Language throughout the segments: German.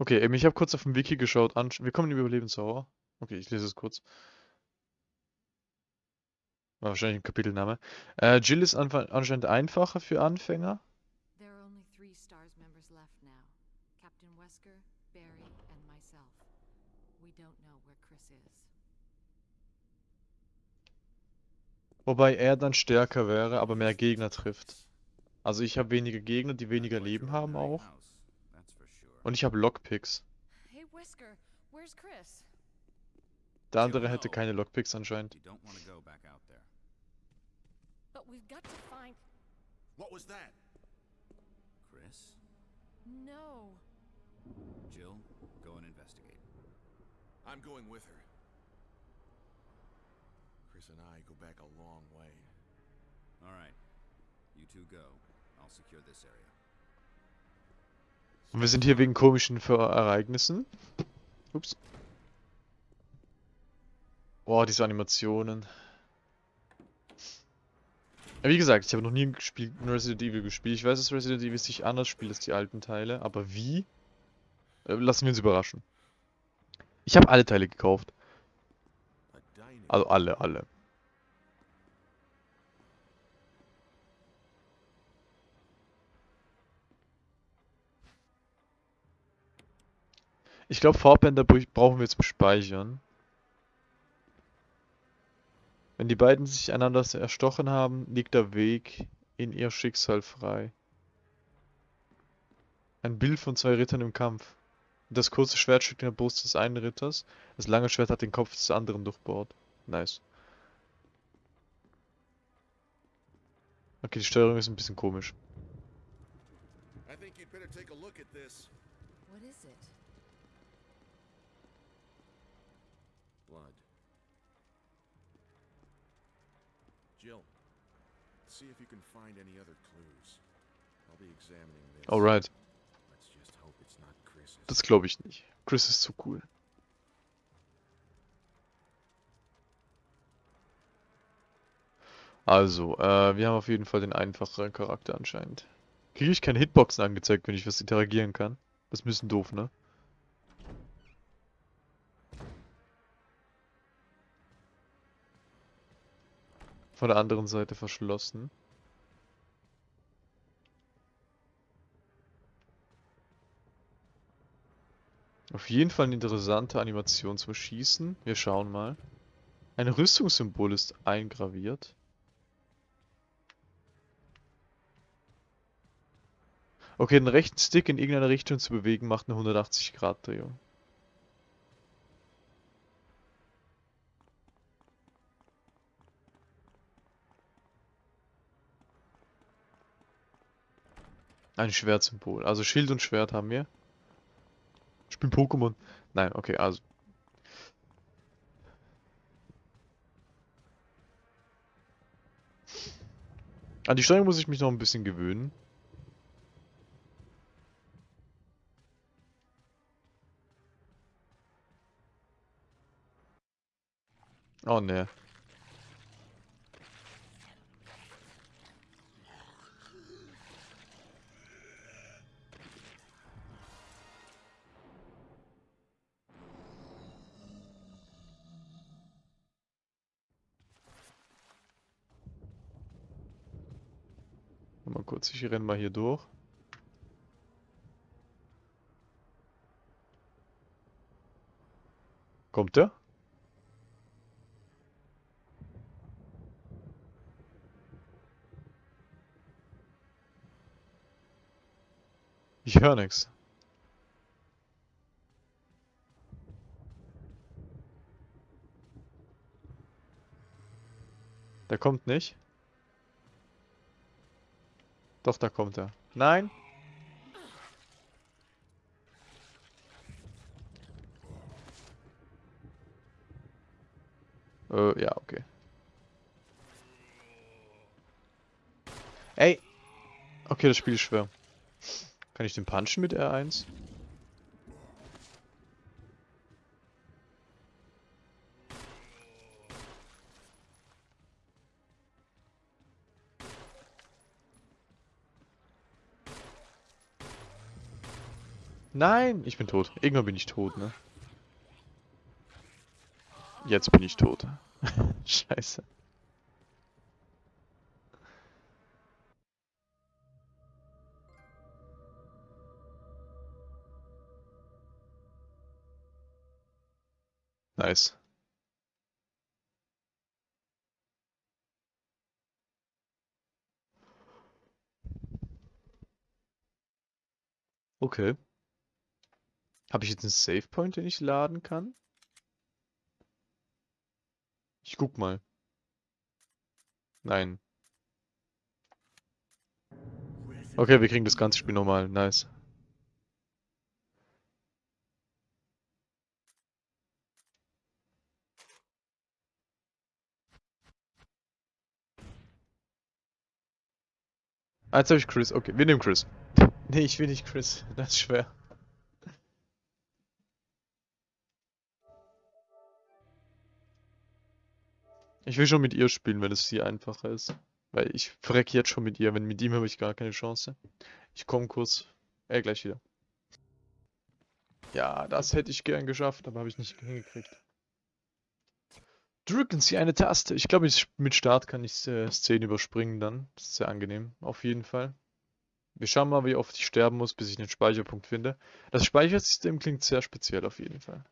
Okay, ähm, ich habe kurz auf dem Wiki geschaut. Wir kommen in Überlebenssauer. Okay, ich lese es kurz. War wahrscheinlich ein Kapitelname. Äh, Jill ist anscheinend einfacher für Anfänger. There are only three STARS members left now. Captain Wesker, Barry, and myself. We don't know where Chris is. Wobei er dann stärker wäre, aber mehr Gegner trifft. Also ich habe weniger Gegner, die weniger Leben haben auch. Und ich habe Lockpicks. Hey Wesker, where's Chris? Der andere hätte keine Lockpicks anscheinend. You don't want to go back out there. But we've got to find. What was that? Chris? No. Jill, go and investigate. I'm going with her. Chris and I go back a long way. All right. You two go. I'll secure this area. Und wir sind hier wegen komischen Ereignissen. Ups. Boah, diese Animationen. Ja, wie gesagt, ich habe noch nie gespielt, Resident Evil gespielt. Ich weiß, dass Resident Evil sich anders spielt als die alten Teile, aber wie? Äh, lassen wir uns überraschen. Ich habe alle Teile gekauft. Also alle, alle. Ich glaube, Farbbänder br- brauchen wir zum Speichern. Wenn die beiden sich einander erstochen haben, liegt der Weg in ihr Schicksal frei. Ein Bild von zwei Rittern im Kampf. Das kurze Schwert steckt in der Brust des einen Ritters, das lange Schwert hat den Kopf des anderen durchbohrt. Nice. Okay, die Steuerung ist ein bisschen komisch. I think you'd better take a look at this. What is it? Blood. Jill, see if you can find any other clues. I'll be examining this. Alright, Let's just hope it's not Chris's. das glaube ich nicht. Chris ist zu cool. Also, äh, wir haben auf jeden Fall den einfacheren Charakter anscheinend. Kriege ich keine Hitboxen angezeigt, wenn ich was interagieren kann? Das ist ein bisschen doof, ne? Von der anderen Seite verschlossen. Auf jeden Fall eine interessante Animation zum Schießen. Wir schauen mal. Ein Rüstungssymbol ist eingraviert. Okay, den rechten Stick in irgendeine Richtung zu bewegen macht eine 180 Ein Schwertsymbol. Also Schild und Schwert haben wir. Ich bin Pokémon. Nein, okay, also. An die Steuerung muss ich mich noch ein bisschen gewöhnen. Oh ne. Mal kurz, ich renn mal hier durch. Kommt der? Ich höre nix. Der kommt nicht. Doch, da kommt er. Nein. Äh, ja, okay. Ey! Okay, das Spiel ist schwer. Kann ich den punchen mit R1? Nein, ich bin tot. Irgendwann bin ich tot, ne? Jetzt bin ich tot. Scheiße. Nice. Okay. Habe ich jetzt einen Save Point, den ich laden kann? Ich guck mal. Nein. Okay, wir kriegen das ganze Spiel normal. Nice. Ah, jetzt habe ich Chris. Okay, wir nehmen Chris. Nee, ich will nicht Chris. Das ist schwer. Ich will schon mit ihr spielen, wenn es hier einfacher ist. Weil ich verrecke jetzt schon mit ihr. Wenn mit ihm habe ich gar keine Chance. Ich komme kurz. Äh, gleich wieder. Ja, das hätte ich gern geschafft, aber habe ich nicht hingekriegt. Drücken Sie eine Taste. Ich glaube, mit Start kann ich äh, Szenen überspringen dann. Das ist sehr angenehm, auf jeden Fall. Wir schauen mal, wie oft ich sterben muss, bis ich einen Speicherpunkt finde. Das Speichersystem klingt sehr speziell auf jeden Fall.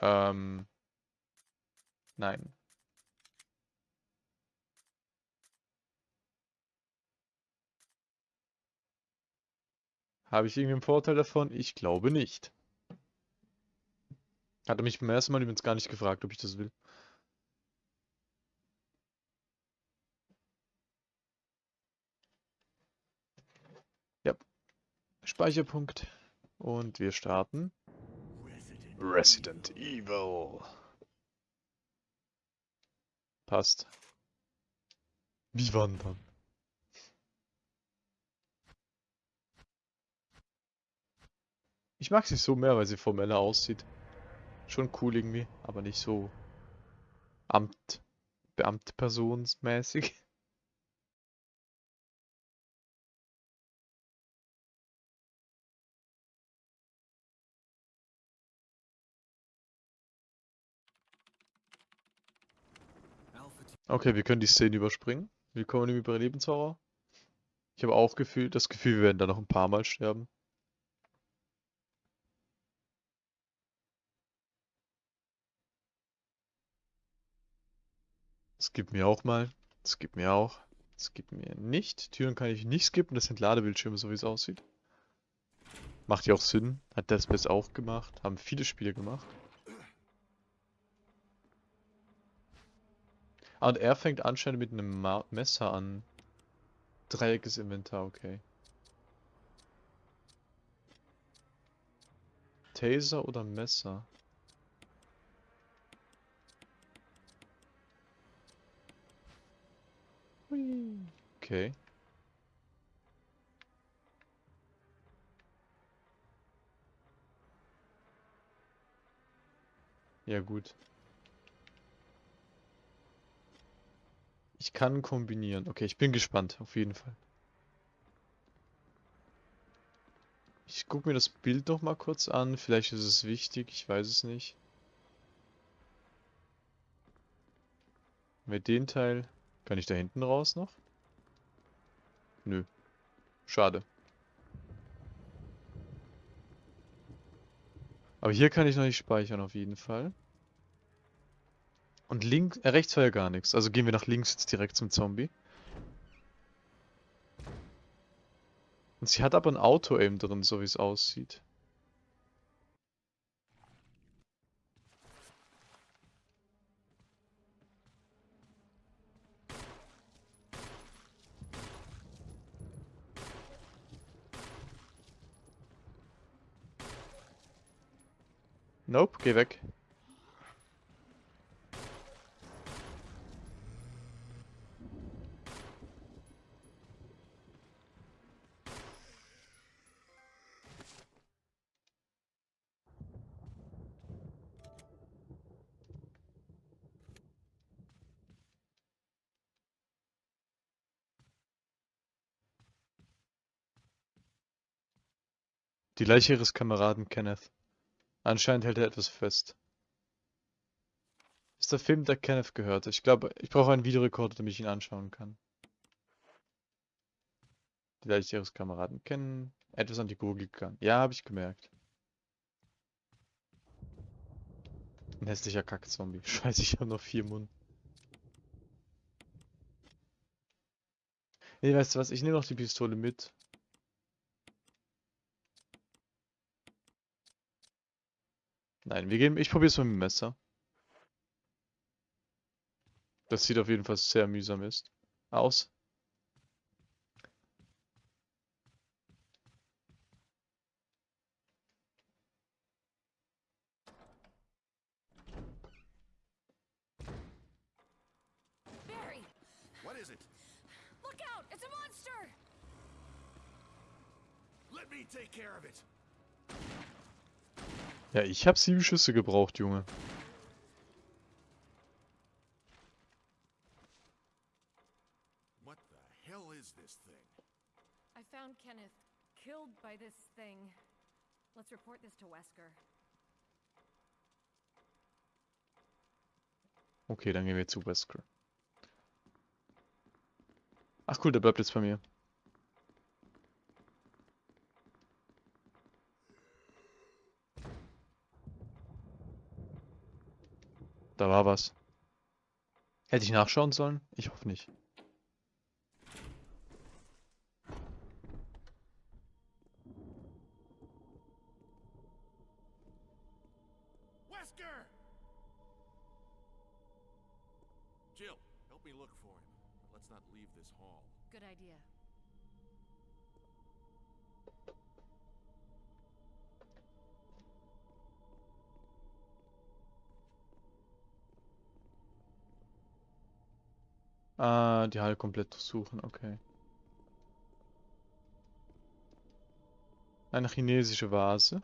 Ähm. Nein. Habe ich irgendwie einen Vorteil davon? Ich glaube nicht. Hat er mich beim ersten Mal übrigens gar nicht gefragt, ob ich das will. Ja. Speicherpunkt. Und wir starten. Resident Evil. Passt. Wie wandern? Ich mag sie so mehr, weil sie formeller aussieht. Schon cool irgendwie, aber nicht so Amt, Beamtpersonsmäßig. Okay, wir können die Szene überspringen. Willkommen im Überlebenshorror. Ich habe auch gefühlt, das Gefühl, wir werden da noch ein paar Mal sterben. Skip mir auch mal. Skip mir auch. Skip mir nicht. Türen kann ich nicht skippen. Das sind Ladebildschirme, so wie es aussieht. Macht ja auch Sinn. Hat Death Space auch gemacht. Haben viele Spiele gemacht. Und er fängt anscheinend mit einem Ma Messer an. Dreieckiges Inventar, okay. Taser oder Messer? Okay. Ja gut. Ich kann kombinieren. Okay, ich bin gespannt, auf jeden Fall. Ich gucke mir das Bild noch mal kurz an. Vielleicht ist es wichtig, ich weiß es nicht. Mit den Teil kann ich da hinten raus noch? Nö. Schade. Aber hier kann ich noch nicht speichern auf jeden Fall. Und links, äh, rechts war ja gar nichts. Also gehen wir nach links jetzt direkt zum Zombie. Und sie hat aber ein Auto-Aim drin, so wie es aussieht. Nope, geh weg. Die Leiche ihres Kameraden Kenneth. Anscheinend hält er etwas fest. Ist der Film, der Kenneth gehört? Ich glaube, ich brauche einen Videorekorder, damit ich ihn anschauen kann. Die Leiche ihres Kameraden kennen. Etwas an die Gurgel gegangen. Ja, habe ich gemerkt. Ein hässlicher Kackzombie. Scheiße, ich habe noch vier Mund. Nee, weißt du was? Ich nehme noch die Pistole mit. Nein, wir gehen. Ich probiere es mal mit dem Messer. Das sieht auf jeden Fall sehr mühsam ist. Aus. Barry! What is it? Look out! It's a monster! Let me take care of it. Ja, ich habe sieben Schüsse gebraucht, Junge. What the hell is this thing? I found Kenneth killed by this thing. Let's report this to Wesker. Okay, dann gehen wir zu Wesker. Ach cool, der bleibt jetzt bei mir. Da war was. Hätte ich nachschauen sollen? Ich hoffe nicht. Wesker! Jill, help me look for him. Let's not leave this hall. Good idea. Ah, die Halle komplett durchsuchen, okay. Eine chinesische Vase.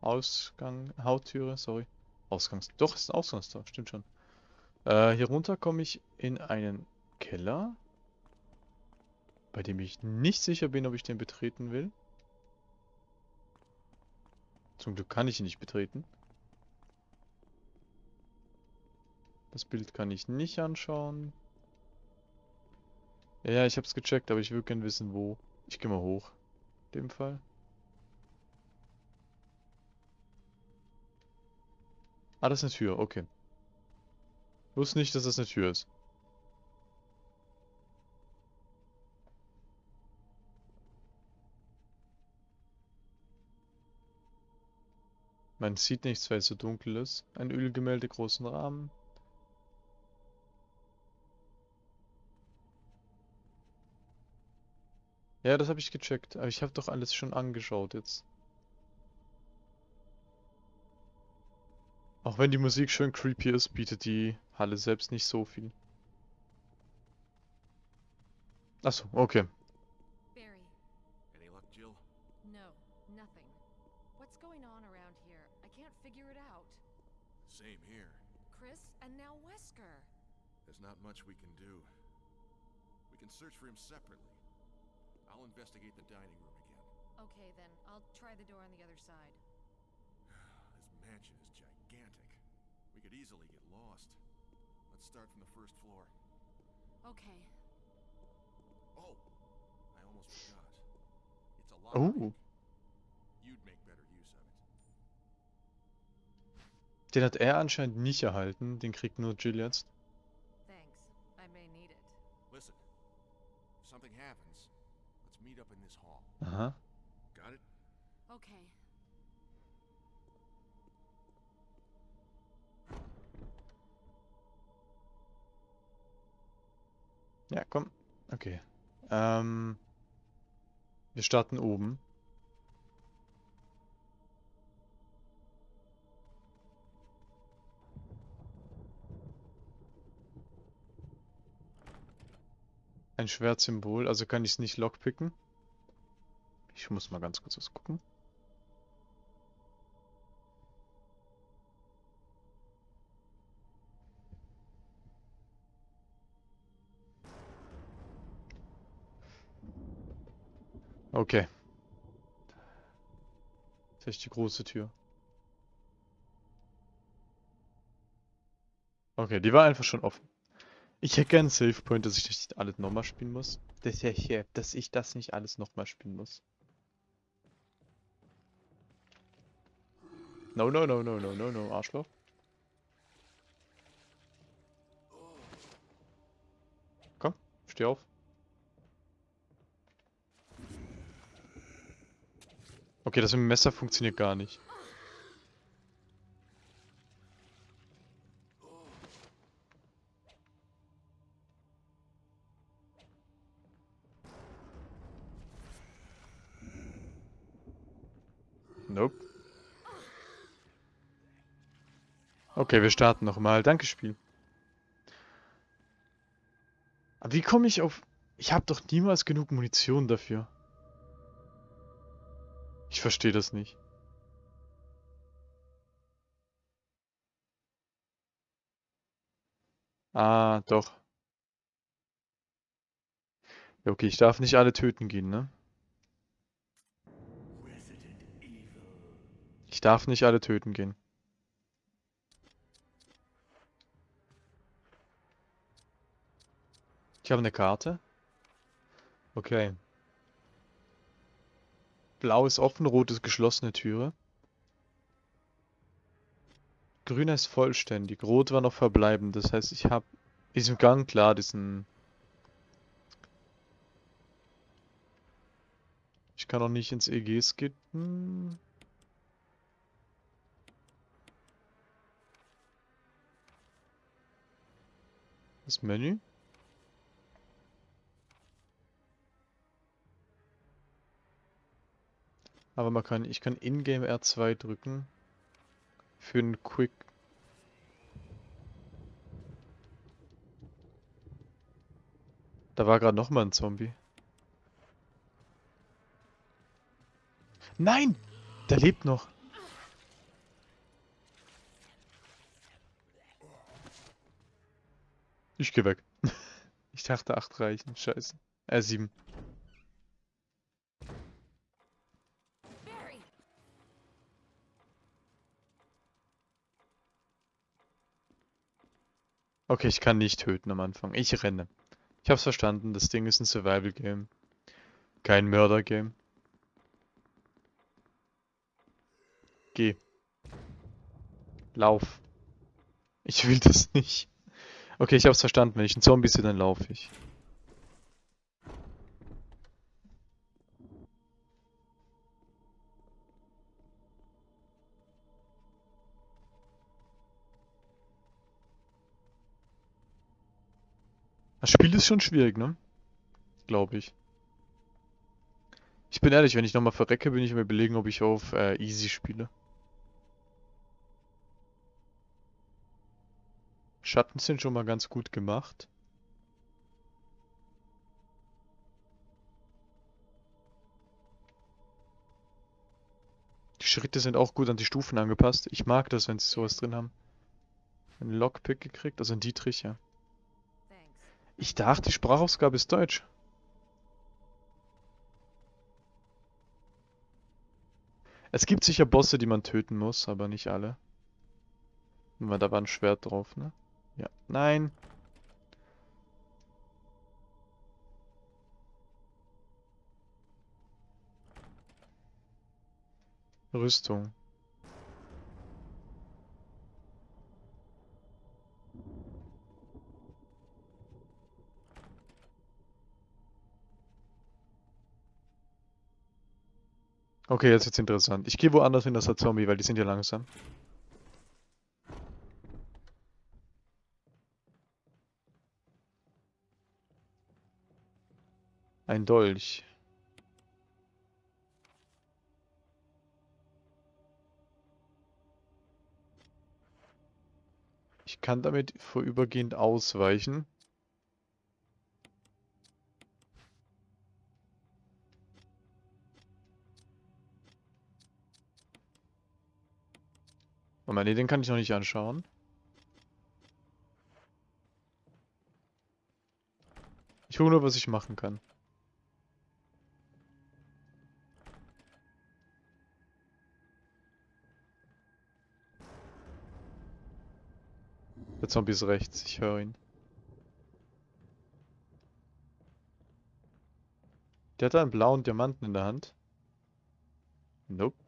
Ausgang, Hautüre, sorry. Ausgangs, doch, ist ein Ausgangstor, stimmt schon. Äh, hier runter komme ich in einen Keller, bei dem ich nicht sicher bin, ob ich den betreten will. Zum Glück kann ich ihn nicht betreten. Das Bild kann ich nicht anschauen. Ja, ich hab's gecheckt, aber ich würde gern wissen, wo. Ich gehe mal hoch. In dem Fall. Ah, das ist eine Tür, okay. Wusste nicht, dass das eine Tür ist. Man sieht nichts, weil es so dunkel ist. Ein Ölgemälde großen Rahmen. Ja, das habe ich gecheckt, aber ich habe doch alles schon angeschaut jetzt. Auch wenn die Musik schön creepy ist, bietet die Halle selbst nicht so viel. Achso, okay. Barry, Any luck, Jill? no, nothing. What's going on around here? I can't figure it out. Same here. Chris, and now Wesker. There's not much we can do. We can search for him separately. I'll investigate the dining room again. Okay, then, I'll try the door on the other side. This mansion is gigantic. We could easily get lost. Let's start from the first floor. Okay. Oh, I almost forgot. It's a Oh. lockpick. You'd make better use of it. Den hat er anscheinend nicht erhalten, den kriegt nur Jill jetzt. Aha. Got it? Okay. Ja, komm. Okay. Ähm, wir starten oben. Ein Schwertsymbol, also kann ich es nicht lockpicken. Ich muss mal ganz kurz was gucken. Okay. Vielleicht die große Tür. Okay, die war einfach schon offen. Ich hätte gerne einen Save Point, dass ich das nicht alles nochmal spielen muss. Das dass ich das nicht alles nochmal spielen muss. No, no, no, no, no, no, no, Arschloch. Komm, steh auf. Okay, das mit dem Messer funktioniert gar nicht. Okay, wir starten nochmal. Danke, Spiel. Aber wie komme ich auf... Ich habe doch niemals genug Munition dafür. Ich verstehe das nicht. Ah, doch. Ja, okay, ich darf nicht alle töten gehen, ne? Ich darf nicht alle töten gehen. Ich habe eine Karte. Okay. Blau ist offen, rot ist geschlossene Türe. Grüner ist vollständig, rot war noch verbleibend. Das heißt, ich habe diesem Gang klar diesen... Ich kann auch nicht ins EG skippen. Das Menü? Aber man kann, ich kann in-game R2 drücken. Für einen Quick. Da war gerade noch mal ein Zombie. Nein! Der lebt noch. Ich geh weg. Ich dachte 8 reichen. Scheiße. Äh, 7. Okay, ich kann nicht töten am Anfang. Ich renne. Ich hab's verstanden. Das Ding ist ein Survival-Game. Kein Mörder-Game. Geh. Lauf. Ich will das nicht. Okay, ich hab's verstanden. Wenn ich ein Zombie sehe, dann laufe ich. Das Spiel ist schon schwierig, ne? Glaube ich. Ich bin ehrlich, wenn ich nochmal verrecke, bin ich mir überlegen, ob ich auf äh, Easy spiele. Schatten sind schon mal ganz gut gemacht. Die Schritte sind auch gut an die Stufen angepasst. Ich mag das, wenn sie sowas drin haben. Ein Lockpick gekriegt, also ein Dietrich, ja. Ich dachte, die Sprachausgabe ist Deutsch. Es gibt sicher Bosse, die man töten muss, aber nicht alle. Weil da war ein Schwert drauf, ne? Ja. Nein. Rüstung. Okay, jetzt wird's interessant. Ich gehe woanders hin als der Zombie, weil die sind ja langsam. Ein Dolch. Ich kann damit vorübergehend ausweichen. Oh Moment, nee, den kann ich noch nicht anschauen. Ich gucke nur, was ich machen kann. Der Zombie ist rechts, ich höre ihn. Der hat einen blauen Diamanten in der Hand. Nope.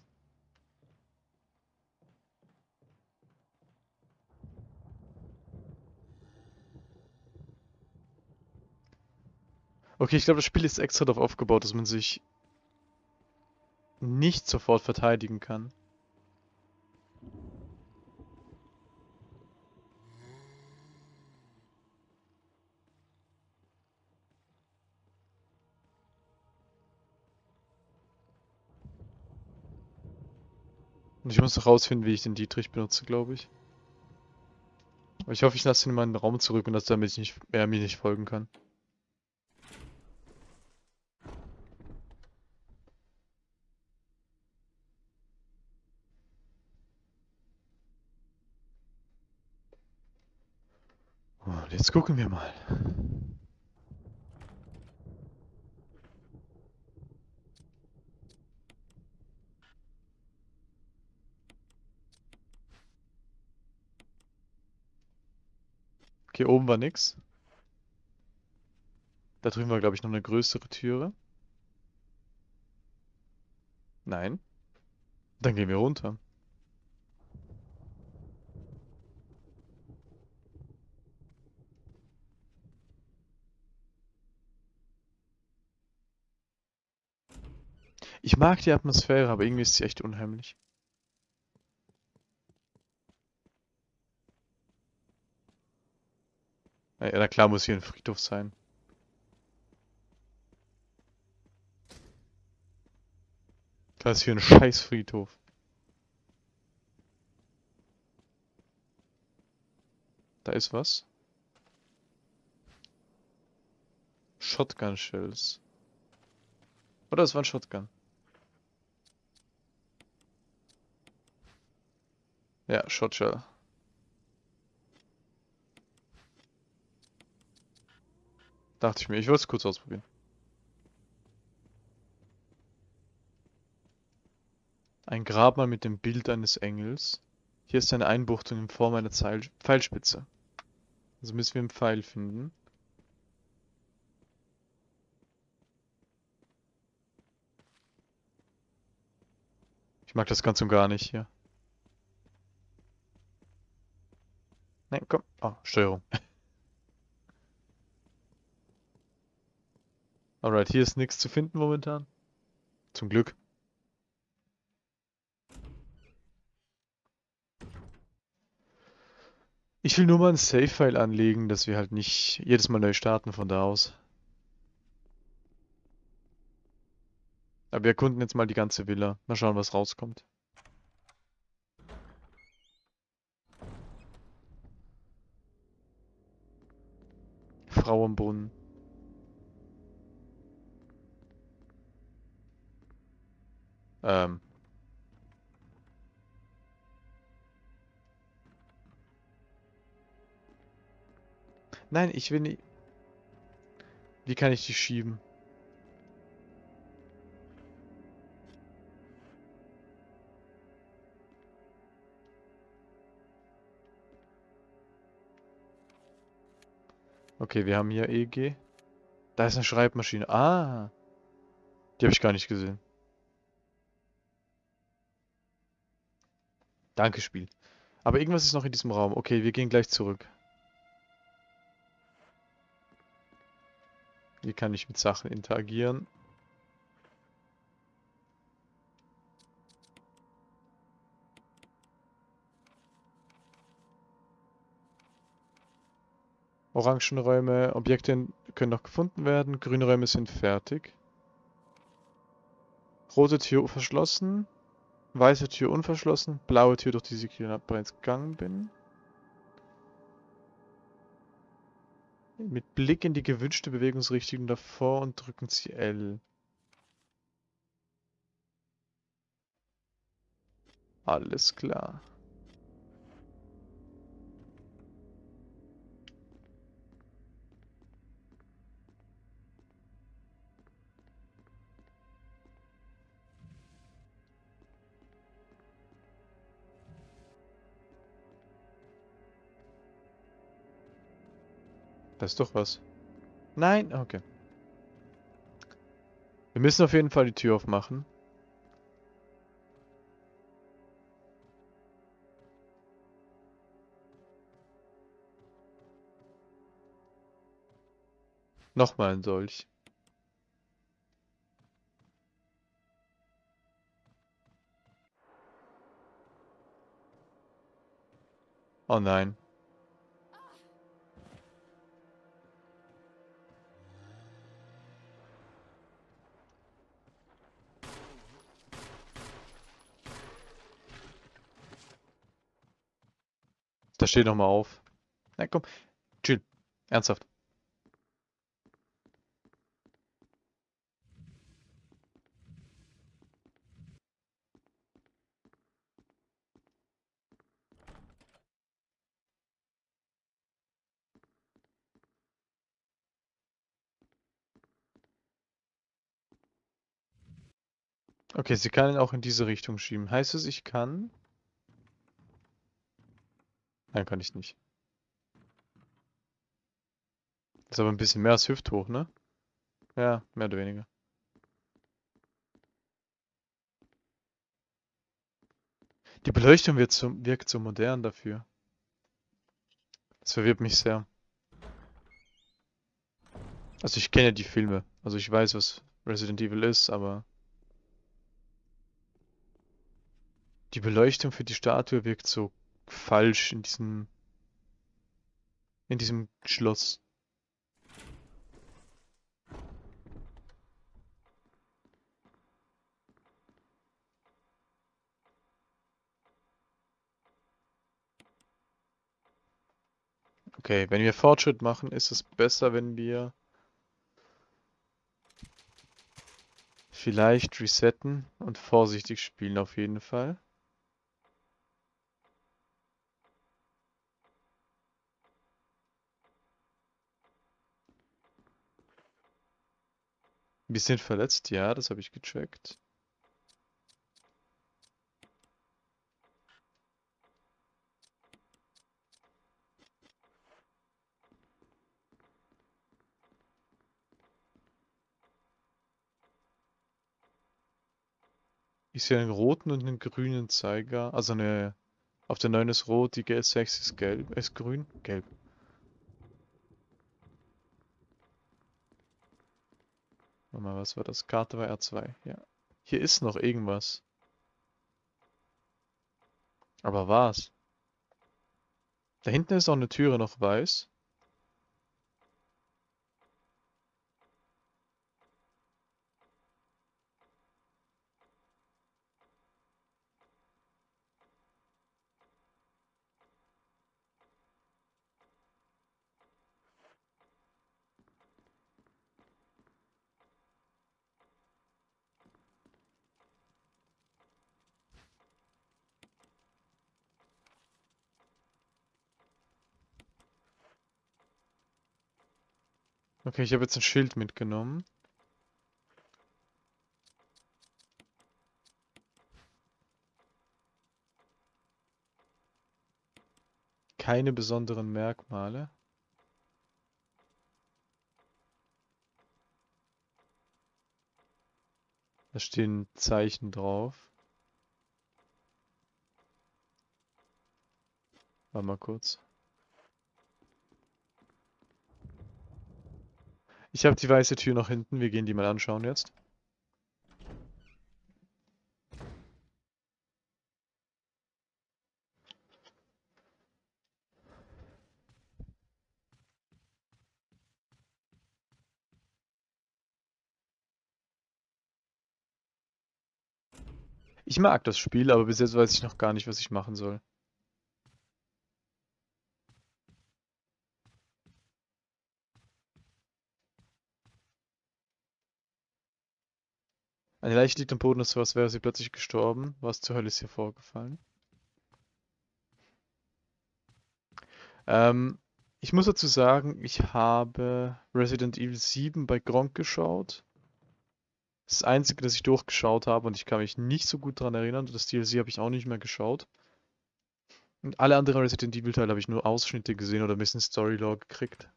Okay, ich glaube, das Spiel ist extra darauf aufgebaut, dass man sich nicht sofort verteidigen kann. Und ich muss noch rausfinden, wie ich den Dietrich benutze, glaube ich. Aber ich hoffe, ich lasse ihn in meinen Raum zurück und dass damit ich nicht, er mir nicht folgen kann. Jetzt gucken wir mal. Okay, oben war nix. Da drüben war, glaube ich, noch eine größere Türe. Nein. Dann gehen wir runter. Ich mag die Atmosphäre, aber irgendwie ist sie echt unheimlich. Ja, na klar muss hier ein Friedhof sein. Klar ist hier ein scheiß Friedhof. Da ist was. Shotgun Shells. Oder es war ein Shotgun. Ja, Shotshell. Dachte ich mir, ich wollte es kurz ausprobieren. Ein Grabmal mit dem Bild eines Engels. Hier ist eine Einbuchtung in Form einer Zeil Pfeilspitze. Also müssen wir einen Pfeil finden. Ich mag das ganz und gar nicht hier. Nein, komm. Oh, Steuerung. Alright, hier ist nichts zu finden momentan. Zum Glück. Ich will nur mal ein Save-File anlegen, dass wir halt nicht jedes Mal neu starten von da aus. Aber wir erkunden jetzt mal die ganze Villa. Mal schauen, was rauskommt. Frauenbrunnen. Ähm. Nein, ich will nicht. Wie kann ich die schieben? Okay, wir haben hier EG. Da ist eine Schreibmaschine. Ah. Die habe ich gar nicht gesehen. Danke, Spiel. Aber irgendwas ist noch in diesem Raum. Okay, wir gehen gleich zurück. Hier kann ich mit Sachen interagieren. Orangenräume, Objekte können noch gefunden werden. Grüne Räume sind fertig. Rote Tür verschlossen. Weiße Tür unverschlossen. Blaue Tür, durch die ich bereits gegangen bin. Mit Blick in die gewünschte Bewegungsrichtung davor und drücken Sie L. Alles klar. Da ist doch was. Nein, okay. Wir müssen auf jeden Fall die Tür aufmachen. Nochmal ein Dolch. Oh nein. Da steht noch mal auf. Na komm, chill. Ernsthaft. Okay, sie kann ihn auch in diese Richtung schieben. Heißt es, ich kann? Nein, kann ich nicht. Ist aber ein bisschen mehr als hüfthoch, ne? Ja, mehr oder weniger. Die Beleuchtung wird so, wirkt so modern dafür. Das verwirrt mich sehr. Also ich kenne die Filme. Also ich weiß, was Resident Evil ist, aber... Die Beleuchtung für die Statue wirkt so falsch in diesem... in diesem Schloss. Okay, wenn wir Fortschritt machen, ist es besser, wenn wir vielleicht resetten und vorsichtig spielen auf jeden Fall. Wir sind verletzt, ja, das habe ich gecheckt. Ich sehe einen roten und einen grünen Zeiger. Also eine. Auf der 9 ist rot, die G6 ist gelb. Ist grün? Gelb. Warte mal, was war das? Karte war R2. Ja. Hier ist noch irgendwas. Aber was? Da hinten ist auch eine Türe noch weiß. Okay, ich habe jetzt ein Schild mitgenommen. Keine besonderen Merkmale. Da stehen Zeichen drauf. Warte mal kurz. Ich habe die weiße Tür noch hinten. Wir gehen die mal anschauen jetzt. Ich mag das Spiel, aber bis jetzt weiß ich noch gar nicht, was ich machen soll. Eine Leiche liegt am Boden, so als wäre sie plötzlich gestorben. Was zur Hölle ist hier vorgefallen? Ähm, ich muss dazu sagen, ich habe Resident Evil 7 bei Gronk geschaut. Das einzige, das ich durchgeschaut habe und ich kann mich nicht so gut daran erinnern. Das DLC habe ich auch nicht mehr geschaut. Und alle anderen Resident Evil Teile habe ich nur Ausschnitte gesehen oder ein bisschen Storylore gekriegt.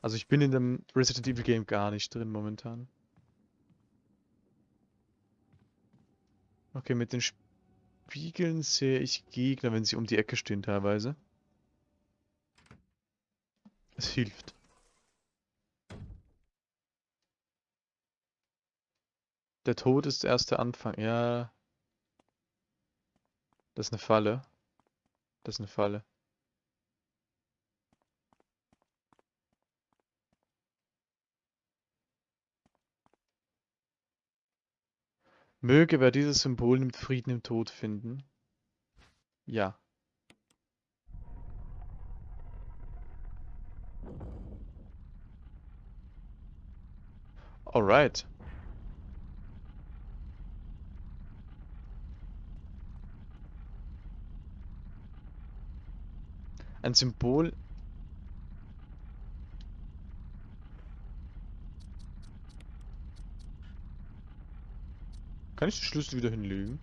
Also ich bin in dem Resident Evil Game gar nicht drin momentan. Okay, mit den Spiegeln sehe ich Gegner, wenn sie um die Ecke stehen teilweise. Es hilft. Der Tod ist der Anfang. Ja. Das ist eine Falle. Das ist eine Falle. Möge wer dieses Symbol nimmt, Frieden im Tod finden. Ja. Alright. Ein Symbol. Kann ich den Schlüssel wieder hinlegen?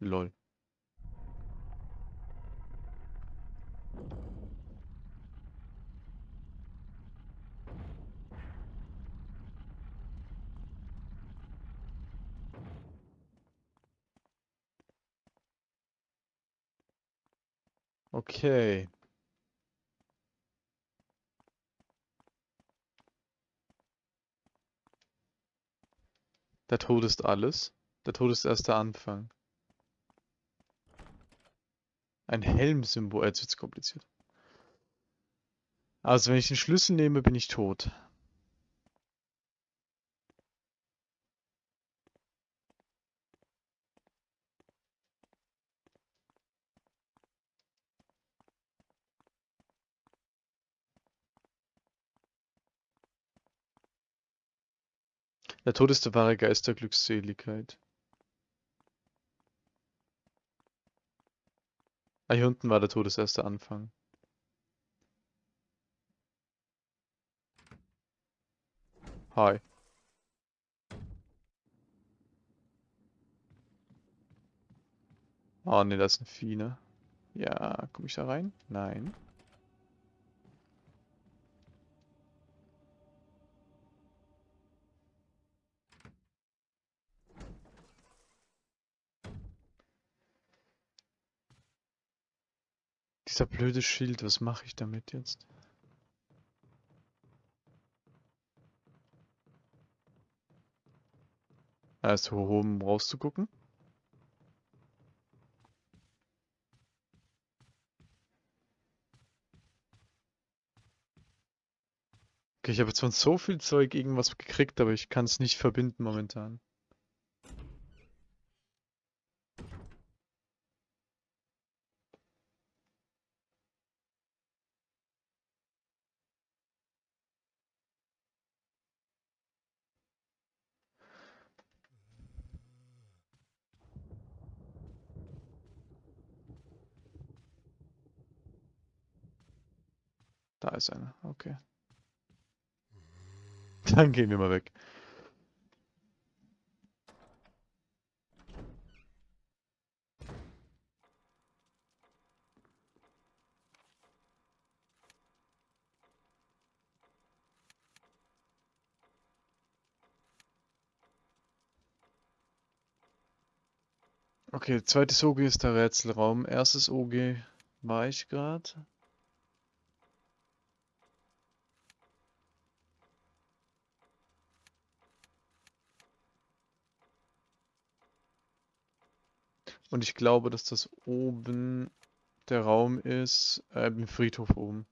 Lol. Okay. Der Tod ist alles. Der Tod ist erst der Anfang. Ein Helmsymbol. Jetzt wird's kompliziert. Also wenn ich den Schlüssel nehme, bin ich tot. Der Tod ist der wahre Geist der Glückseligkeit. Ah, hier unten war der Tod das erste Anfang. Hi. Oh ne, das ist ein Vieh, ne? Ja, komme ich da rein? Nein. Dieser blöde Schild, was mache ich damit jetzt? Hoch oben rauszugucken. Okay, ich habe jetzt von so viel Zeug irgendwas gekriegt, aber ich kann es nicht verbinden momentan. Da ist einer, okay. Dann gehen wir mal weg. Okay, zweites OG ist der Rätselraum. Erstes OG war ich gerade. Und ich glaube, dass das oben der Raum ist, äh, im Friedhof oben.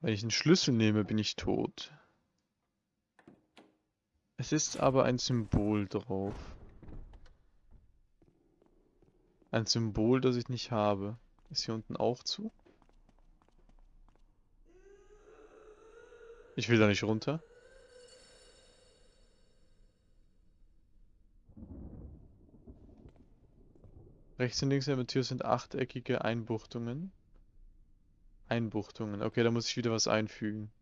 Wenn ich einen Schlüssel nehme, bin ich tot. Es ist aber ein Symbol drauf. Ein Symbol, das ich nicht habe. Ist hier unten auch zu? Ich will da nicht runter. Rechts und links der Tür sind achteckige Einbuchtungen. Einbuchtungen. Okay, da muss ich wieder was einfügen.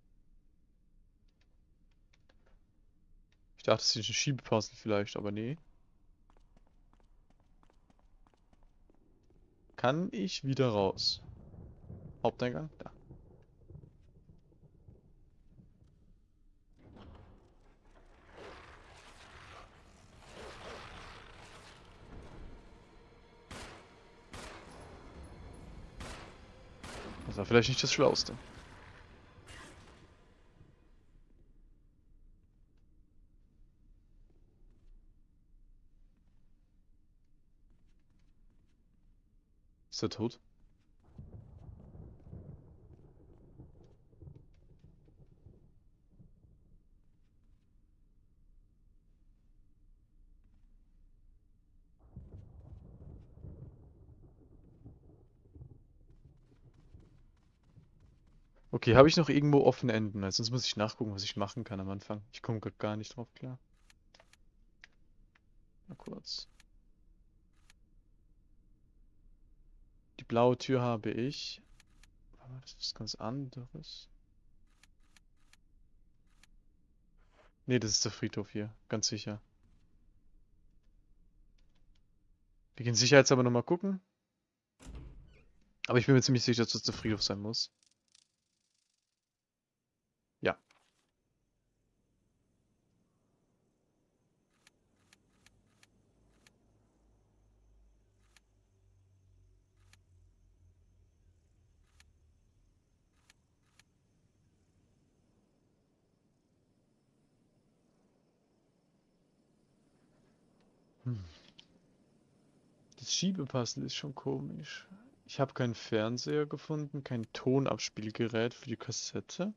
dachte, es ist ein Schiebepuzzle vielleicht, aber nee. Kann ich wieder raus? Haupteingang? Da. Das war vielleicht nicht das Schlauste. Ist er tot? Okay, habe ich noch irgendwo offene Enden? Weil sonst muss ich nachgucken, was ich machen kann am Anfang. Ich komme grad gar nicht drauf klar. Mal kurz. Die blaue Tür habe ich. Das ist was ganz anderes. Nee, das ist der Friedhof hier. Ganz sicher. Wir gehen sicherheitshalber nochmal gucken. Aber ich bin mir ziemlich sicher, dass das der Friedhof sein muss. Das Schiebepuzzle ist schon komisch. Ich habe keinen Fernseher gefunden, kein Tonabspielgerät für die Kassette.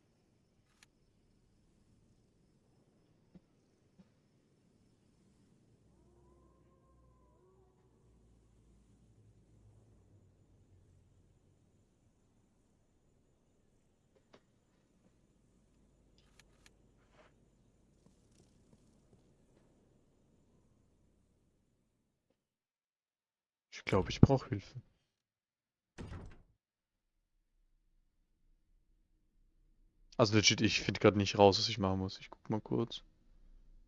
Ich glaube, ich brauche Hilfe. Also legit, ich finde gerade nicht raus, was ich machen muss. Ich guck mal kurz.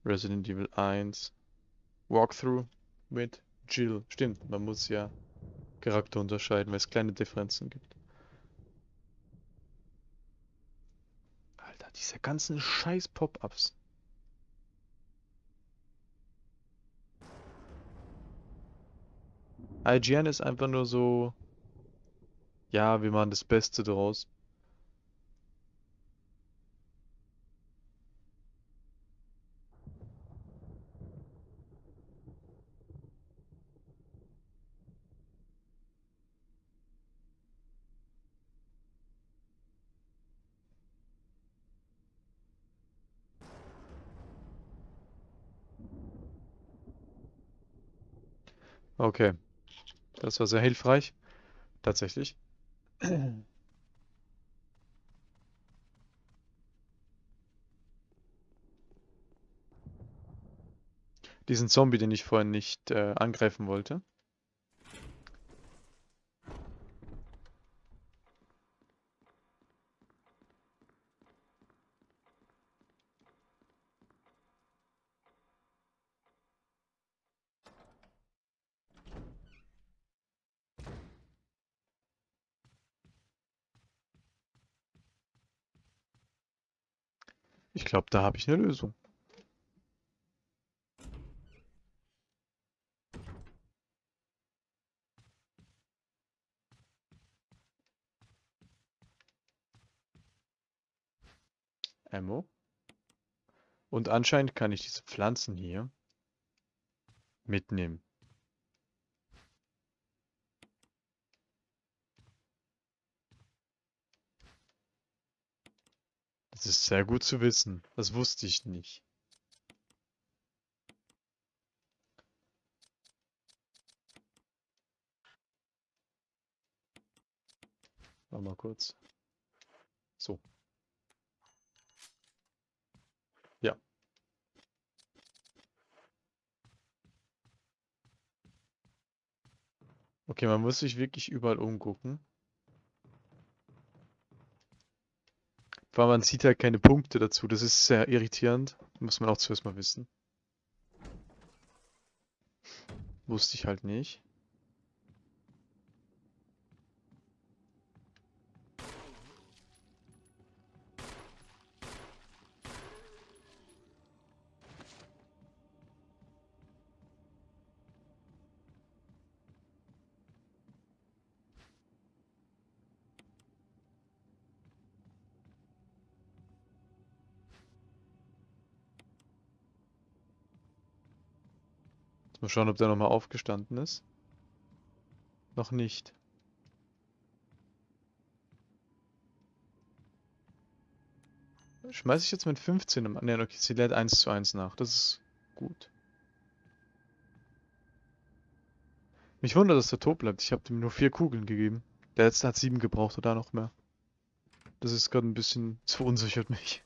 Resident Evil 1. Walkthrough mit Jill. Stimmt, man muss ja Charakter unterscheiden, weil es kleine Differenzen gibt. Alter, diese ganzen scheiß Pop-Ups. IGN ist einfach nur so, ja, wir machen das Beste draus. Okay. Das war sehr hilfreich. Tatsächlich. Diesen Zombie, den ich vorhin nicht äh, angreifen wollte. Glaube, da habe ich eine Lösung. Ammo. Und anscheinend kann ich diese Pflanzen hier mitnehmen. Das ist sehr gut zu wissen. Das wusste ich nicht. Warte mal kurz. So. Ja. Okay, man muss sich wirklich überall umgucken. Weil man sieht halt keine Punkte dazu. Das ist sehr irritierend. Muss man auch zuerst mal wissen. Wusste ich halt nicht. Schauen, ob der nochmal aufgestanden ist. Noch nicht. Schmeiße ich jetzt mit 15 im... Ne, okay, sie lädt 1 zu 1 nach. Das ist gut. Mich wundert, dass der tot bleibt. Ich habe ihm nur vier Kugeln gegeben. Der letzte hat sieben gebraucht oder noch mehr. Das ist gerade ein bisschen... Das verunsichert mich.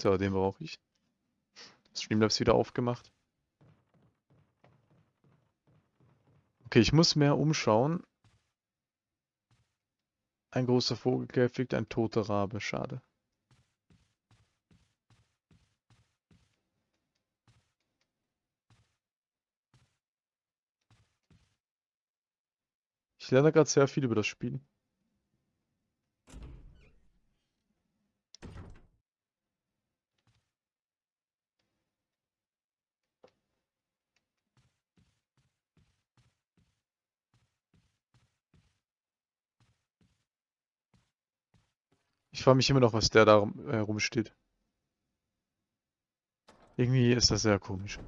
So, den brauche ich. Das Streamlabs wieder aufgemacht. Okay, ich muss mehr umschauen. Ein großer Vogelkäfig, ein toter Rabe, schade. Ich lerne gerade sehr viel über das Spiel. Ich frage mich immer noch, was der da äh, rumsteht. Irgendwie ist das sehr komisch.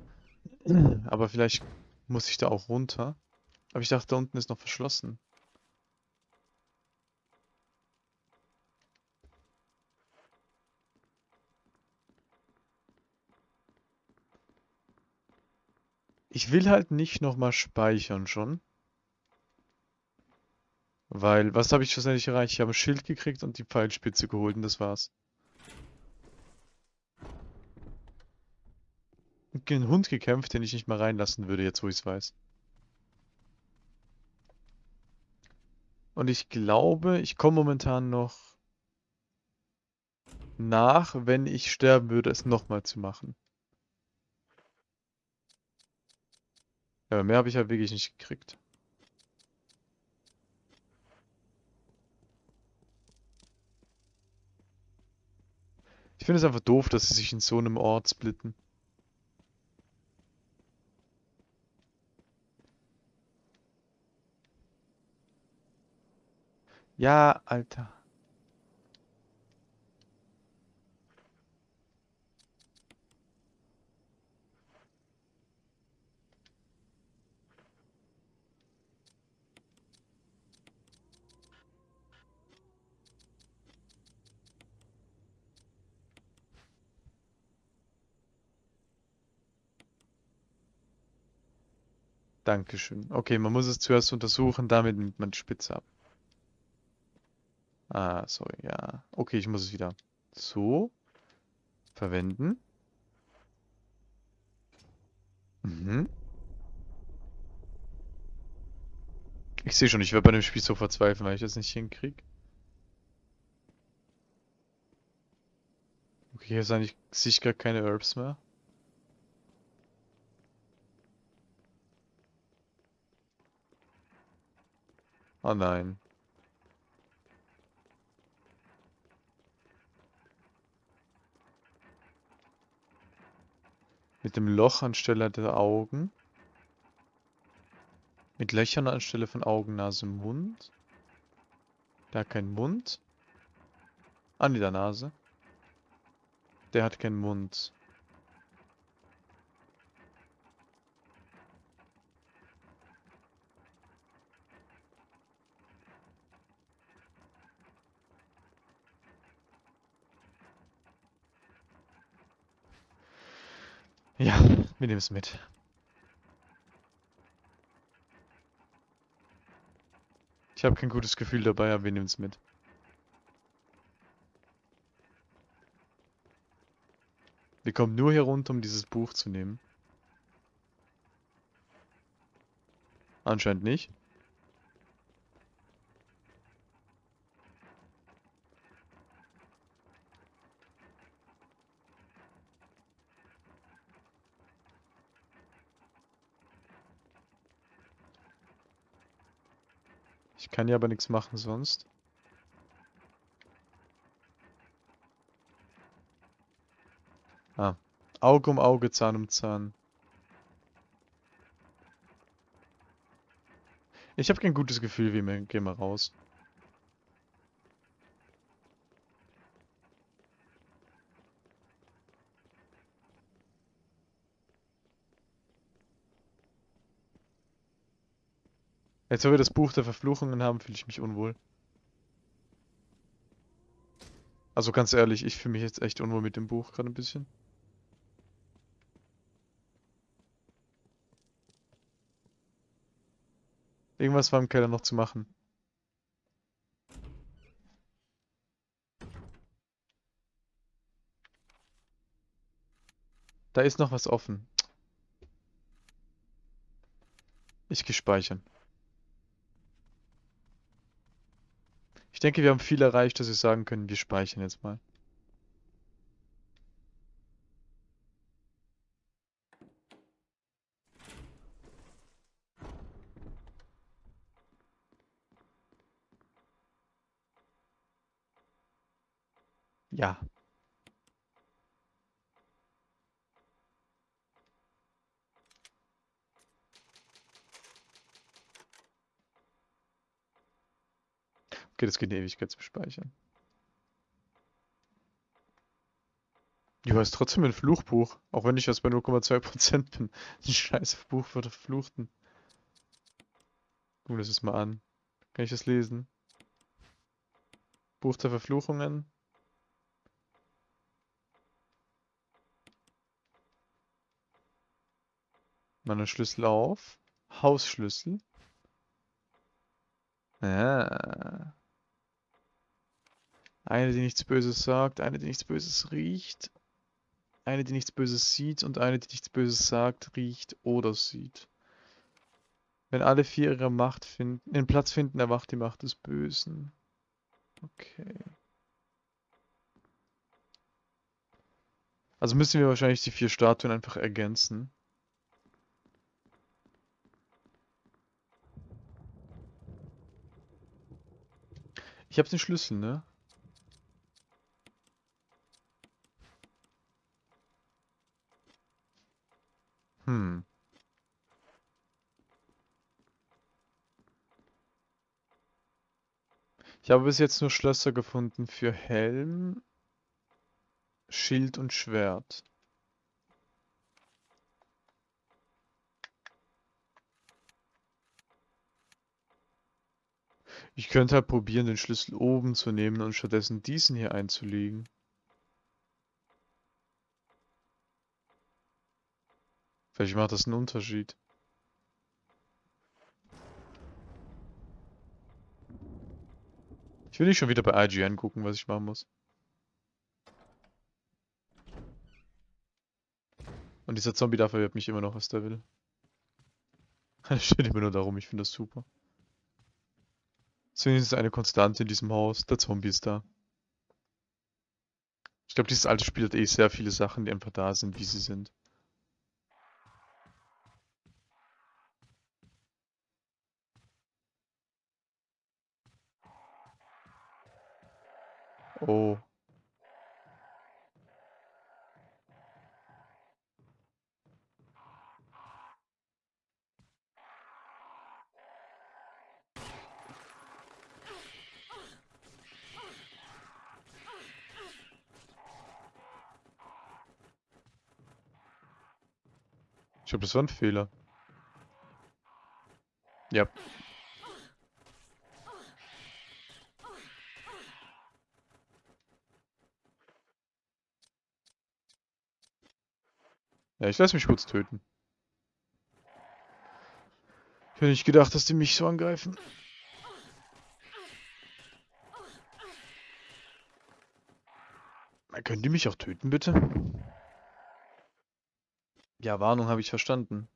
Aber vielleicht muss ich da auch runter. Aber ich dachte, da unten ist noch verschlossen. Ich will halt nicht nochmal speichern schon. Weil, was habe ich schlussendlich erreicht? Ich habe ein Schild gekriegt und die Pfeilspitze geholt und das war's. Gegen einen Hund gekämpft, den ich nicht mal reinlassen würde, jetzt wo ich es weiß. Und ich glaube, ich komme momentan noch nach, wenn ich sterben würde, es nochmal zu machen. Aber mehr habe ich halt wirklich nicht gekriegt. Ich finde es einfach doof, dass sie sich in so einem Ort splitten. Ja, Alter. Dankeschön. Okay, man muss es zuerst untersuchen, damit nimmt man die Spitze ab. Ah, sorry, ja. Okay, ich muss es wieder so verwenden. Mhm. Ich sehe schon, ich werde bei dem Spiel so verzweifeln, weil ich das nicht hinkriege. Okay, hier ist eigentlich sicher keine Herbs mehr. Oh nein. Mit dem Loch anstelle der Augen. Mit Löchern anstelle von Augen, Nase, Mund. Der hat keinen Mund. An der Nase. Der hat keinen Mund. Ja, wir nehmen es mit. Ich habe kein gutes Gefühl dabei, aber wir nehmen es mit. Wir kommen nur hier runter, um dieses Buch zu nehmen. Anscheinend nicht. Ich kann ja aber nichts machen sonst. Ah. Auge um Auge, Zahn um Zahn. Ich habe kein gutes Gefühl, wie wir gehen wir raus. Jetzt, wo wir das Buch der Verfluchungen haben, fühle ich mich unwohl. Also ganz ehrlich, ich fühle mich jetzt echt unwohl mit dem Buch gerade ein bisschen. Irgendwas war im Keller noch zu machen. Da ist noch was offen. Ich gehe speichern. Ich denke, wir haben viel erreicht, dass wir sagen können, wir speichern jetzt mal. Ja. Okay, das geht eine Ewigkeit zu speichern. Du hast trotzdem ein Fluchbuch, auch wenn ich erst bei 0,2% bin. Ein scheiß Buch für Verfluchten. Gucken wir das mal an. Kann ich das lesen? Buch der Verfluchungen. Meine Schlüssel auf. Hausschlüssel. Ah. Eine, die nichts Böses sagt, eine, die nichts Böses riecht, eine, die nichts Böses sieht und eine, die nichts Böses sagt, riecht oder sieht. Wenn alle vier ihre Macht finden, den Platz finden, erwacht die Macht des Bösen. Okay. Also müssen wir wahrscheinlich die vier Statuen einfach ergänzen. Ich habe den Schlüssel, ne? Hm. Ich habe bis jetzt nur Schlösser gefunden für Helm, Schild und Schwert. Ich könnte halt probieren, den Schlüssel oben zu nehmen und stattdessen diesen hier einzulegen. Vielleicht macht das einen Unterschied. Ich will nicht schon wieder bei IGN gucken, was ich machen muss. Und dieser Zombie da verwirrt mich immer noch, was der will. Er steht immer nur darum, ich finde das super. Deswegen ist eine Konstante in diesem Haus, der Zombie ist da. Ich glaube, dieses alte Spiel hat eh sehr viele Sachen, die einfach da sind, wie sie sind. Oh. Ich glaube, das war ein Fehler. Ja. Ja, ich lasse mich kurz töten. Ich hätte nicht gedacht, dass die mich so angreifen. Können die mich auch töten, bitte? Ja, Warnung habe ich verstanden.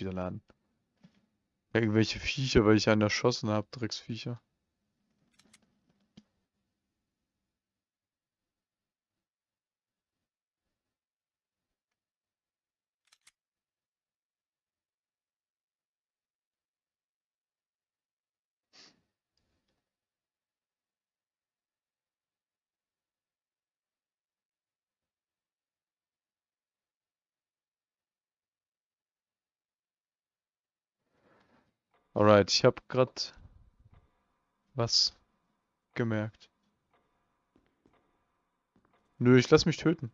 Wieder laden. Irgendwelche Viecher, weil ich einen erschossen habe, Drecksviecher. Alright, ich habe gerade was gemerkt. Nö, ich lass mich töten.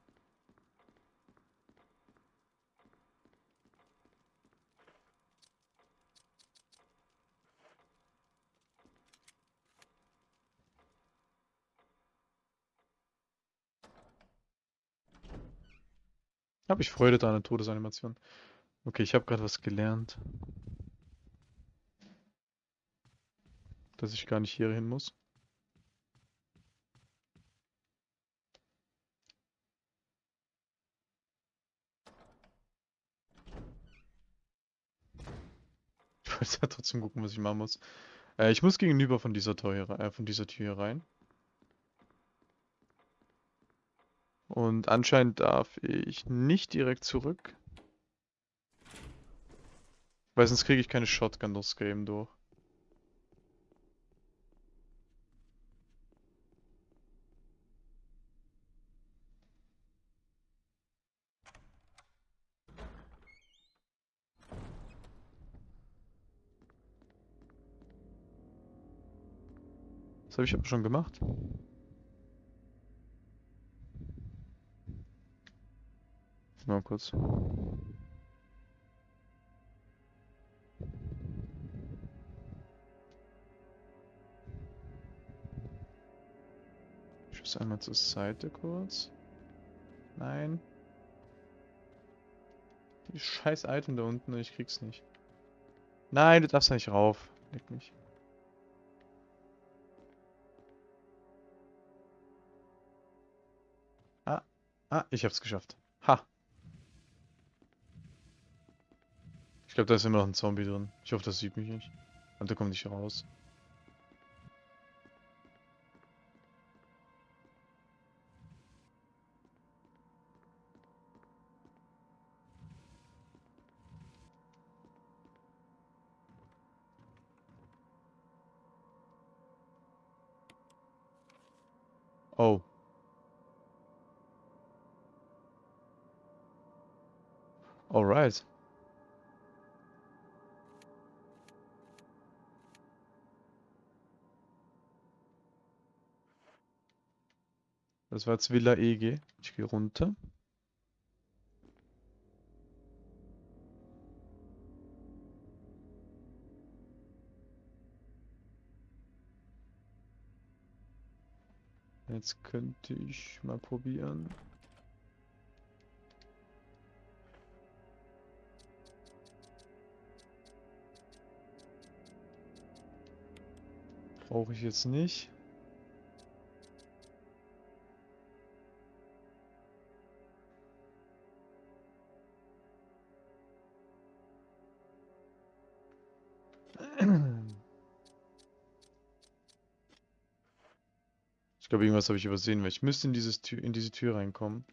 Habe ich Freude an der Todesanimation. Okay, ich habe gerade was gelernt. Dass ich gar nicht hier hin muss. Ich wollte ja trotzdem gucken, was ich machen muss. Äh, ich muss gegenüber von dieser Tür äh, von dieser Tür rein. Und anscheinend darf ich nicht direkt zurück. Weil sonst kriege ich keine Shotgun durchs Game durch. Das habe ich aber schon gemacht. Mal kurz. Ich muss einmal zur Seite kurz. Nein. Die scheiß Item da unten, ich krieg's nicht. Nein, du darfst da nicht rauf. Leck mich. Ah, ich hab's geschafft. Ha. Ich glaube, da ist immer noch ein Zombie drin. Ich hoffe, das sieht mich nicht. Und der kommt nicht raus. Alright. Das war jetzt Villa EG. Ich gehe runter. Jetzt könnte ich mal probieren. Brauche ich jetzt nicht. Ich glaube, irgendwas habe ich übersehen, weil ich müsste in, dieses Tür, in diese Tür reinkommen.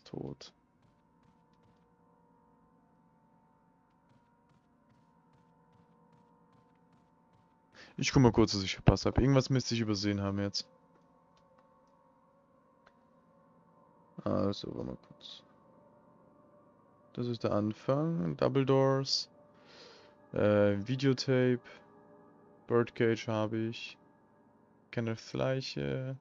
Ist tot. Ich guck mal kurz, dass ich verpasst habe. Irgendwas müsste ich übersehen haben jetzt. Also, warte mal kurz. Das ist der Anfang. Double Doors. Äh, Videotape. Birdcage habe ich. Kenneth Leiche.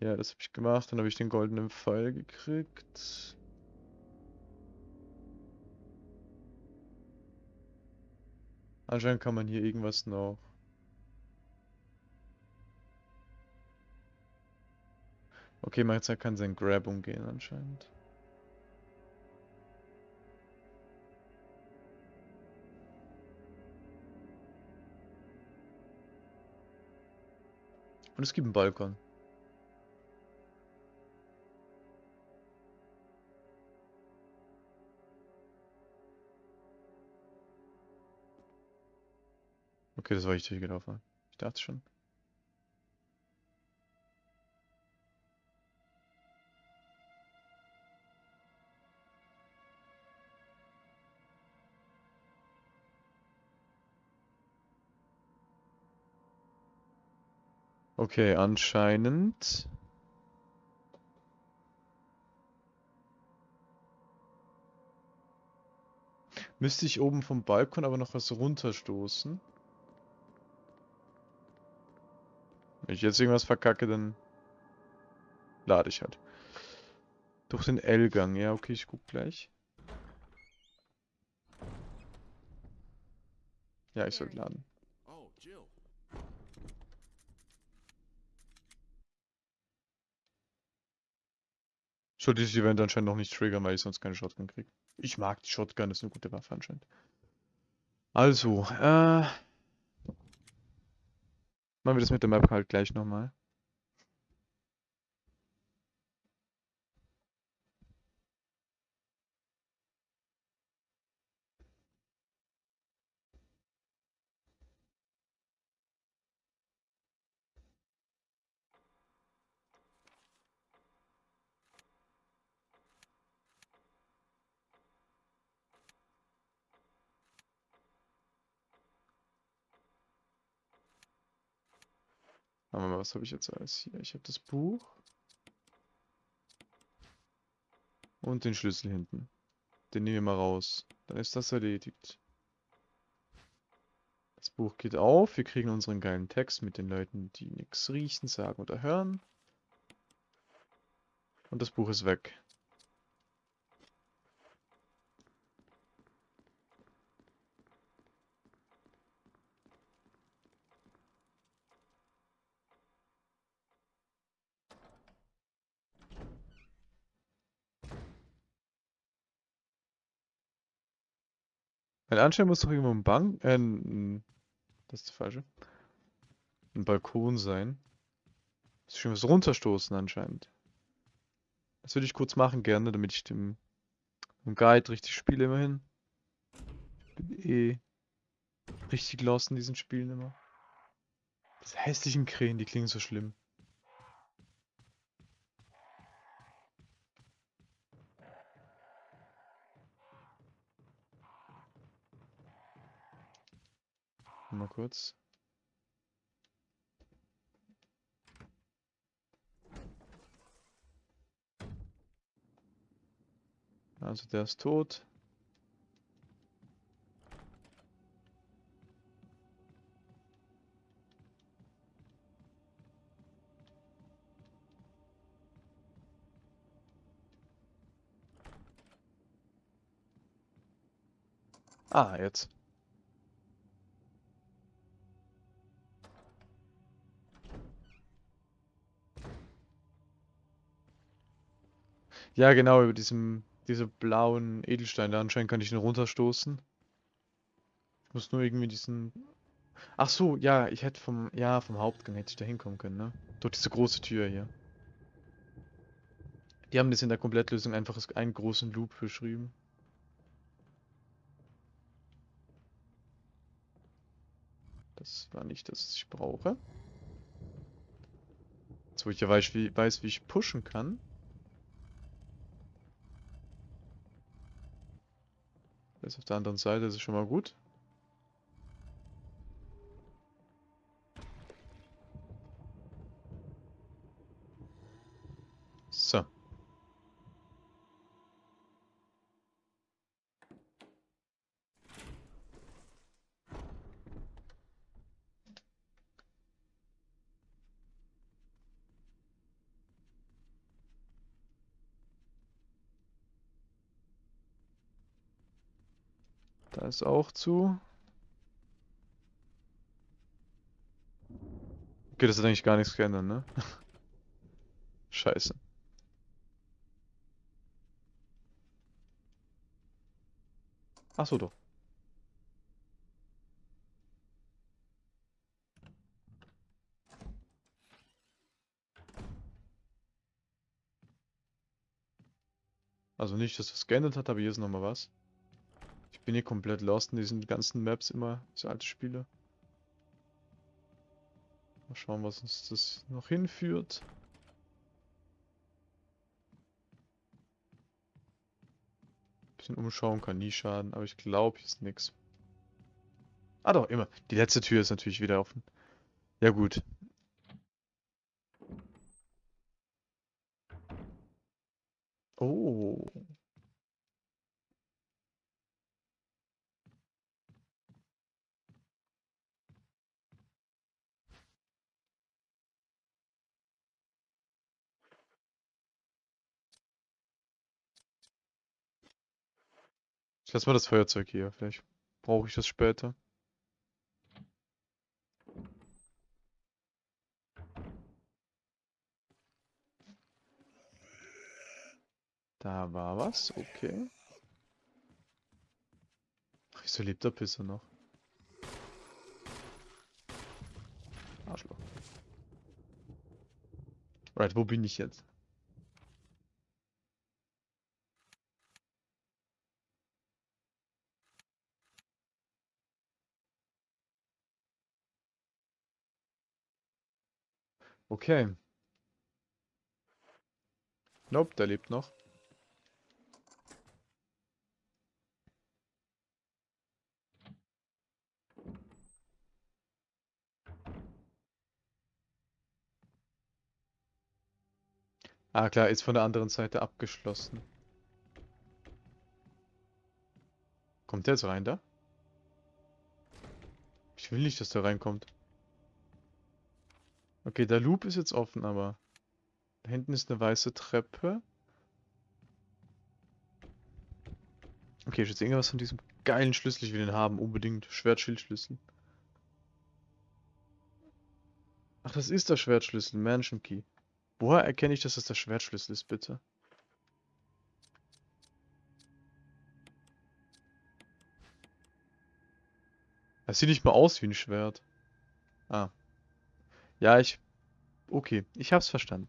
Ja, das habe ich gemacht. Dann habe ich den goldenen Pfeil gekriegt. Anscheinend kann man hier irgendwas noch. Okay, man kann sein Grab umgehen anscheinend. Und es gibt einen Balkon. Okay, das war ich durchgelaufen. Ich dachte schon. Okay, anscheinend. Müsste ich oben vom Balkon aber noch was runterstoßen. Wenn ich jetzt irgendwas verkacke, dann lade ich halt. Durch den L-Gang. Ja, okay, ich guck gleich. Ja, ich sollte laden. Soll dieses Event anscheinend noch nicht triggern, weil ich sonst keine Shotgun kriege. Ich mag die Shotgun, ist eine gute Waffe anscheinend. Also, äh... Machen wir das mit der Map halt gleich nochmal. Wir mal, was habe ich jetzt alles hier? Ich habe das Buch. Und den Schlüssel hinten. Den nehmen wir mal raus. Dann ist das erledigt. Das Buch geht auf. Wir kriegen unseren geilen Text mit den Leuten, die nichts riechen, sagen oder hören. Und das Buch ist weg. Weil anscheinend muss doch irgendwo ein Bank, äh, ein, das ist das falsche. Ein Balkon sein. Muss ich was runterstoßen anscheinend. Das würde ich kurz machen gerne, damit ich dem, dem Guide richtig spiele immerhin. Ich bin eh richtig lost in diesen Spielen immer. Diese hässlichen Krähen, die klingen so schlimm. Mal kurz. Also der ist tot. Ah, jetzt. Ja, genau, über diesem, diese blauen Edelsteine. Anscheinend kann ich ihn runterstoßen. Ich muss nur irgendwie diesen... Ach so, ja, ich hätte vom, ja, vom Hauptgang hätte ich da hinkommen können, ne? Durch diese große Tür hier. Die haben das in der Komplettlösung einfach einen großen Loop beschrieben. Das war nicht das, was ich brauche. Jetzt, wo ich ja weiß, wie, weiß, wie ich pushen kann. Ist auf der anderen Seite, das ist schon mal gut. Da ist auch zu. Okay, das hat eigentlich gar nichts geändert, ne? Scheiße. Achso, doch. Also nicht, dass das geändert hat, aber hier ist nochmal was. Ich bin hier komplett lost in diesen ganzen Maps immer, diese alte Spiele. Mal schauen, was uns das noch hinführt. Bisschen umschauen kann nie schaden, aber ich glaube, hier ist nichts. Ah doch, immer. Die letzte Tür ist natürlich wieder offen. Ja gut. Oh. Lasse mal das Feuerzeug hier. Vielleicht brauche ich das später. Da war was, okay. Ach, wieso lebt der Pisser noch? Arschloch. Right, wo bin ich jetzt? Okay. Nope, der lebt noch. Ah klar, ist von der anderen Seite abgeschlossen. Kommt der jetzt rein da? Ich will nicht, dass der reinkommt. Okay, der Loop ist jetzt offen, aber... Da hinten ist eine weiße Treppe. Okay, ich jetzt irgendwas von diesem geilen Schlüssel, ich will den haben, unbedingt. Schwertschildschlüssel. Ach, das ist der Schwertschlüssel, Mansion Key. Woher erkenne ich, dass das der Schwertschlüssel ist, bitte? Das sieht nicht mal aus wie ein Schwert. Ah. Ja, ich... Okay, ich hab's verstanden.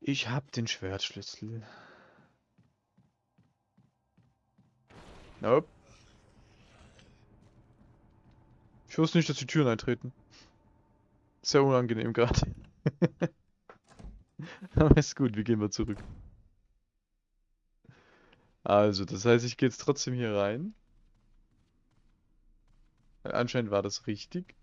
Ich hab den Schwertschlüssel. Nope. Ich wusste nicht, dass die Türen eintreten. Sehr unangenehm gerade. Aber ist gut, wir gehen mal zurück. Also, das heißt, ich gehe jetzt trotzdem hier rein. Weil anscheinend war das richtig.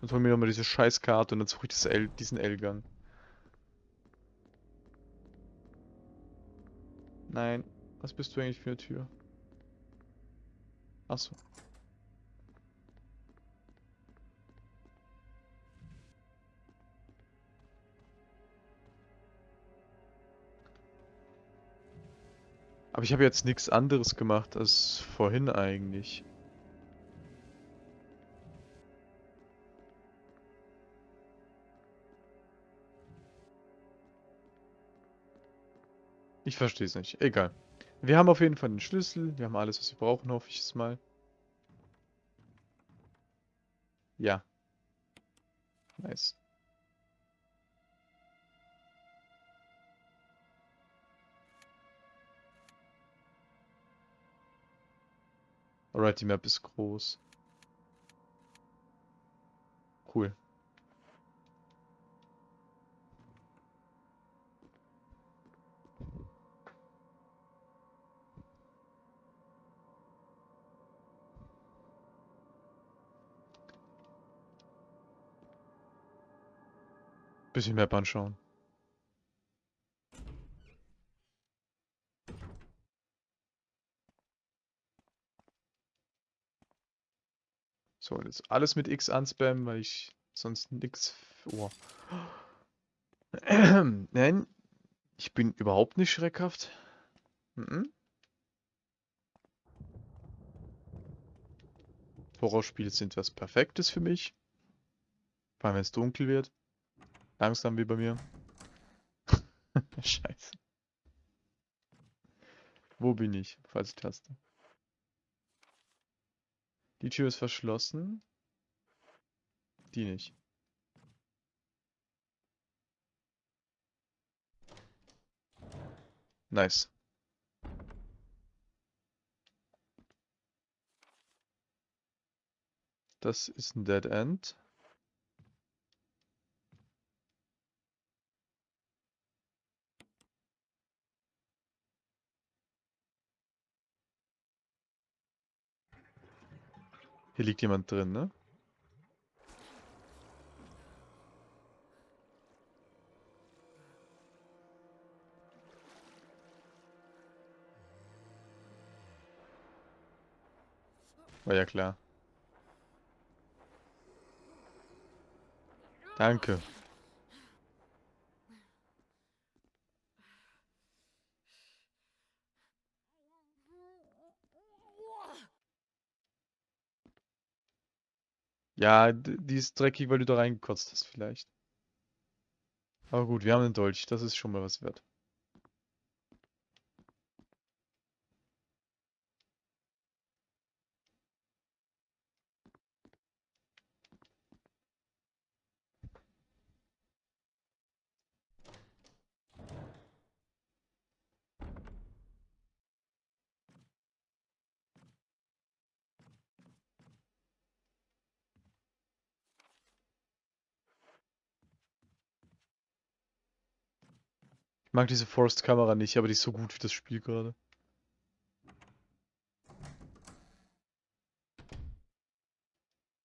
Dann holen wir nochmal diese Scheißkarte und dann suche ich L diesen L-Gang. Nein. Was bist du eigentlich für eine Tür? Achso. Aber ich habe jetzt nichts anderes gemacht als vorhin eigentlich. Ich verstehe es nicht. Egal. Wir haben auf jeden Fall den Schlüssel. Wir haben alles, was wir brauchen, hoffe ich es mal. Ja. Nice. Alright, die Map ist groß. Cool. Bisschen Map anschauen. So, jetzt alles mit X anspammen, weil ich sonst nix... Oh. Nein, ich bin überhaupt nicht schreckhaft. Mhm. Horrorspiele sind was Perfektes für mich. Vor allem, wenn es dunkel wird. Langsam wie bei mir. Scheiße. Wo bin ich? Falsche Taste. Die Tür ist verschlossen. Die nicht. Nice. Das ist ein Dead End. Hier liegt jemand drin, ne? War ja klar. Danke. Ja, die ist dreckig, weil du da reingekotzt hast vielleicht. Aber gut, wir haben einen Dolch, das ist schon mal was wert. Mag diese Forest-Kamera nicht, aber die ist so gut wie das Spiel gerade.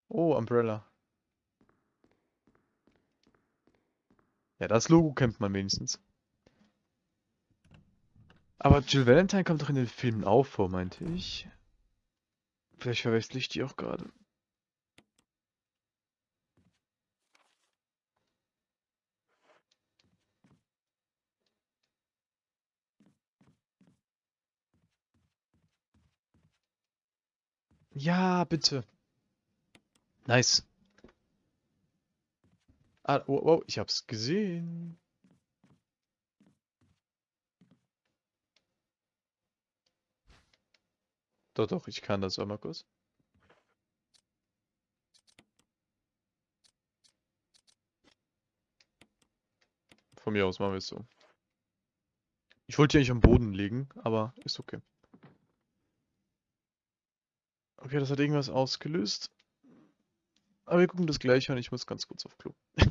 Oh, Umbrella. Ja, das Logo kennt man wenigstens. Aber Jill Valentine kommt doch in den Filmen auch vor, meinte ich. Vielleicht verwechsel ich die auch gerade. Ja, bitte. Nice. Ah, wow, wow, ich hab's gesehen. Doch, doch, ich kann das einmal kurz. Von mir aus machen wir es so. Ich wollte die eigentlich am Boden legen, aber ist okay. Okay, das hat irgendwas ausgelöst. Aber wir gucken das gleich an. Ich muss ganz kurz auf Klo.